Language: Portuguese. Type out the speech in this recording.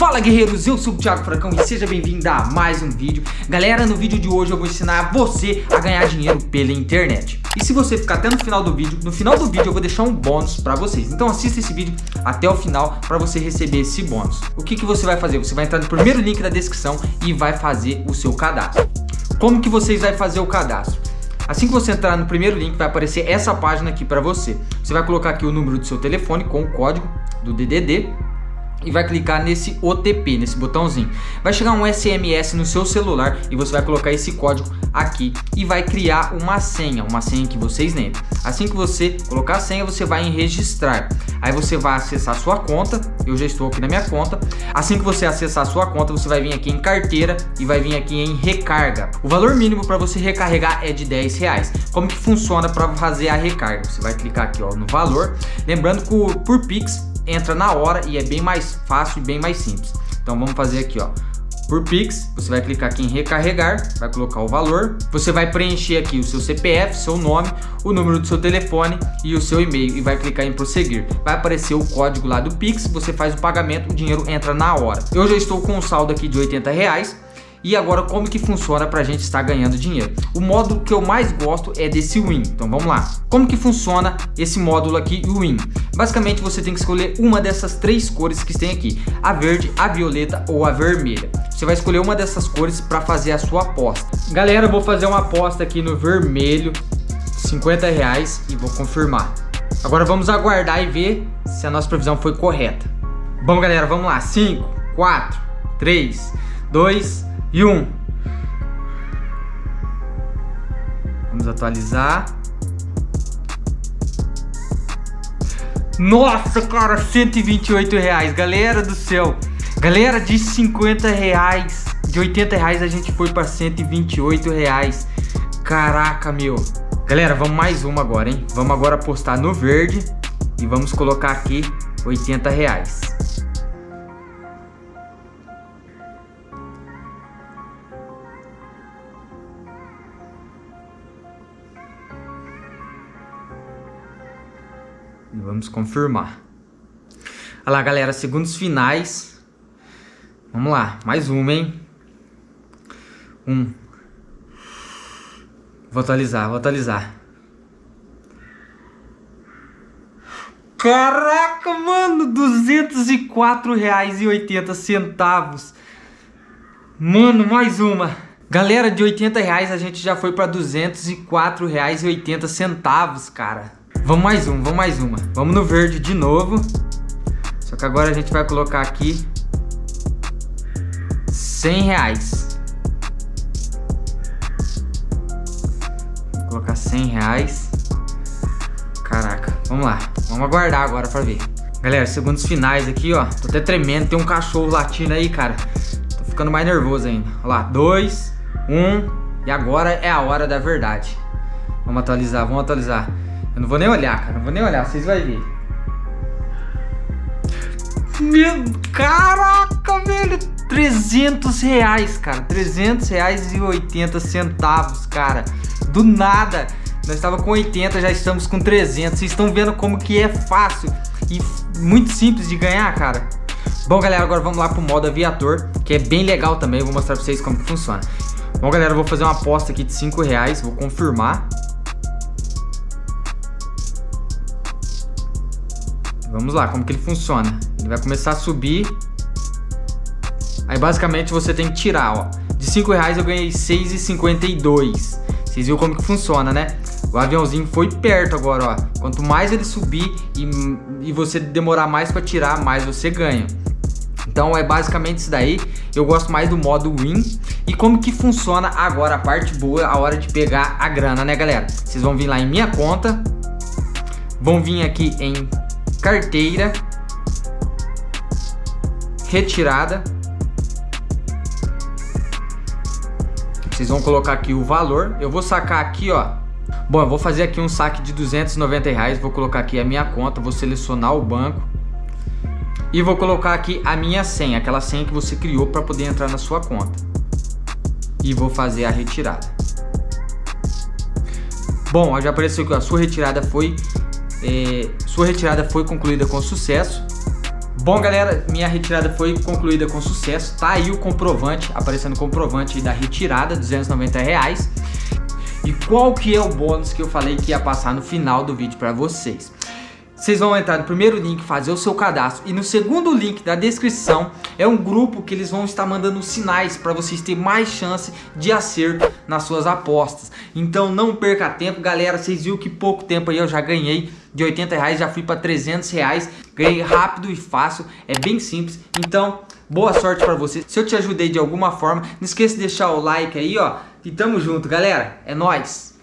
Fala guerreiros, eu sou o Thiago Fracão e seja bem-vindo a mais um vídeo Galera, no vídeo de hoje eu vou ensinar você a ganhar dinheiro pela internet E se você ficar até no final do vídeo, no final do vídeo eu vou deixar um bônus pra vocês Então assista esse vídeo até o final pra você receber esse bônus O que, que você vai fazer? Você vai entrar no primeiro link da descrição e vai fazer o seu cadastro Como que vocês vão fazer o cadastro? Assim que você entrar no primeiro link, vai aparecer essa página aqui para você. Você vai colocar aqui o número do seu telefone com o código do DDD e vai clicar nesse OTP, nesse botãozinho. Vai chegar um SMS no seu celular e você vai colocar esse código aqui e vai criar uma senha, uma senha que vocês lembrem. Assim que você colocar a senha, você vai em registrar. Aí você vai acessar sua conta, eu já estou aqui na minha conta. Assim que você acessar sua conta, você vai vir aqui em carteira e vai vir aqui em recarga. O valor mínimo para você recarregar é de 10 reais. Como que funciona para fazer a recarga? Você vai clicar aqui ó, no valor. Lembrando que por Pix entra na hora e é bem mais fácil e bem mais simples. Então vamos fazer aqui, ó. Por Pix, você vai clicar aqui em recarregar, vai colocar o valor, você vai preencher aqui o seu CPF, seu nome, o número do seu telefone e o seu e-mail e vai clicar em prosseguir. Vai aparecer o código lá do Pix, você faz o pagamento, o dinheiro entra na hora. Eu já estou com um saldo aqui de 80 reais, e agora como que funciona para a gente estar ganhando dinheiro? O módulo que eu mais gosto é desse Win. Então vamos lá. Como que funciona esse módulo aqui, o Win? Basicamente você tem que escolher uma dessas três cores que tem aqui. A verde, a violeta ou a vermelha. Você vai escolher uma dessas cores para fazer a sua aposta. Galera, eu vou fazer uma aposta aqui no vermelho. 50 reais e vou confirmar. Agora vamos aguardar e ver se a nossa previsão foi correta. Bom galera, vamos lá. 5, 4, 3, 2, e um. Vamos atualizar. Nossa, cara, 128 reais, galera do céu. Galera, de 50 reais, de 80 reais a gente foi para 128 reais. Caraca, meu. Galera, vamos mais uma agora, hein? Vamos agora apostar no verde e vamos colocar aqui 80 reais. Vamos confirmar. Olha lá, galera, segundos finais. Vamos lá, mais uma, hein? Um. Vou atualizar, vou atualizar. Caraca, mano, 204 reais e 80 centavos. Mano, mais uma. Galera, de 80 reais a gente já foi para 204 reais e 80 centavos, cara. Vamos mais um, vamos mais uma. Vamos no verde de novo. Só que agora a gente vai colocar aqui 100 reais. Vou colocar 100 reais. Caraca, vamos lá. Vamos aguardar agora pra ver. Galera, segundos finais aqui, ó. Tô até tremendo. Tem um cachorro latindo aí, cara. Tô ficando mais nervoso ainda. Olha lá, dois, um. E agora é a hora da verdade. Vamos atualizar, vamos atualizar. Eu não vou nem olhar, cara. Não vou nem olhar. Vocês vão ver. Meu... Caraca, velho. 300 reais, cara. 300 reais e 80 centavos, cara. Do nada. Nós estava com 80, já estamos com 300. Vocês estão vendo como que é fácil e muito simples de ganhar, cara. Bom, galera, agora vamos lá pro modo aviator, que é bem legal também. Eu vou mostrar pra vocês como que funciona. Bom, galera, eu vou fazer uma aposta aqui de 5 reais. Vou confirmar. Vamos lá, como que ele funciona? Ele vai começar a subir. Aí basicamente você tem que tirar, ó. De 5 reais eu ganhei 6,52. Vocês viram como que funciona, né? O aviãozinho foi perto agora, ó. Quanto mais ele subir e, e você demorar mais para tirar, mais você ganha. Então é basicamente isso daí. Eu gosto mais do modo win. E como que funciona agora a parte boa, a hora de pegar a grana, né, galera? Vocês vão vir lá em minha conta. Vão vir aqui em carteira, retirada. Vocês vão colocar aqui o valor. Eu vou sacar aqui, ó. Bom, eu vou fazer aqui um saque de 290 reais. Vou colocar aqui a minha conta, vou selecionar o banco. E vou colocar aqui a minha senha, aquela senha que você criou para poder entrar na sua conta. E vou fazer a retirada. Bom, já apareceu que a sua retirada foi é, sua retirada foi concluída com sucesso. Bom, galera, minha retirada foi concluída com sucesso. Tá aí o comprovante, aparecendo o comprovante da retirada, 290 reais. E qual que é o bônus que eu falei que ia passar no final do vídeo para vocês? Vocês vão entrar no primeiro link, fazer o seu cadastro e no segundo link da descrição é um grupo que eles vão estar mandando sinais para vocês terem mais chance de acerto nas suas apostas. Então não perca tempo, galera. Vocês viram que pouco tempo aí eu já ganhei de 80 reais, já fui para 300 reais. Ganhei rápido e fácil, é bem simples. Então boa sorte para você. Se eu te ajudei de alguma forma, não esqueça de deixar o like aí, ó. E tamo junto, galera. É nóis!